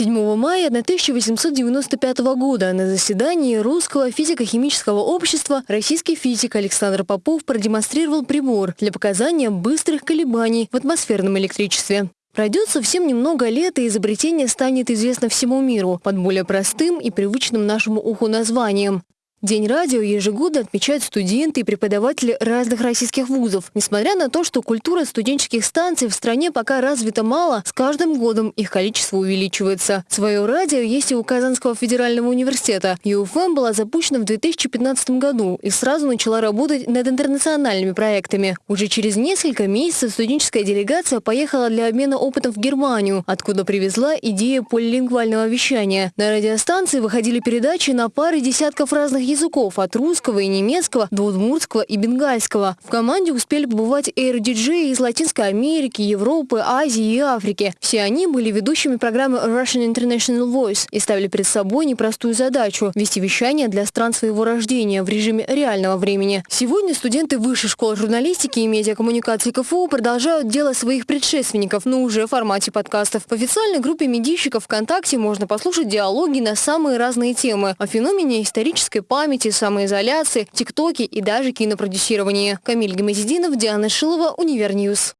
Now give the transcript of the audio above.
7 мая 1895 года на заседании Русского физико-химического общества российский физик Александр Попов продемонстрировал прибор для показания быстрых колебаний в атмосферном электричестве. Пройдет совсем немного лет, и изобретение станет известно всему миру под более простым и привычным нашему уху названием День радио ежегодно отмечают студенты и преподаватели разных российских вузов. Несмотря на то, что культура студенческих станций в стране пока развита мало, с каждым годом их количество увеличивается. Свое радио есть и у Казанского федерального университета. ЮФМ была запущена в 2015 году и сразу начала работать над интернациональными проектами. Уже через несколько месяцев студенческая делегация поехала для обмена опытом в Германию, откуда привезла идею полилингвального вещания. На радиостанции выходили передачи на пары десятков разных языков от русского и немецкого до удмуртского и бенгальского. В команде успели побывать эйр-диджеи из Латинской Америки, Европы, Азии и Африки. Все они были ведущими программы Russian International Voice и ставили перед собой непростую задачу – вести вещание для стран своего рождения в режиме реального времени. Сегодня студенты Высшей школы журналистики и медиакоммуникации КФУ продолжают дело своих предшественников, но уже в формате подкастов. В официальной группе медийщиков ВКонтакте можно послушать диалоги на самые разные темы о феномене исторической памяти, памяти, самоизоляции, тиктоке и даже кинопродюсировании. Камиль Гамазединов, Диана Шилова, Univer News.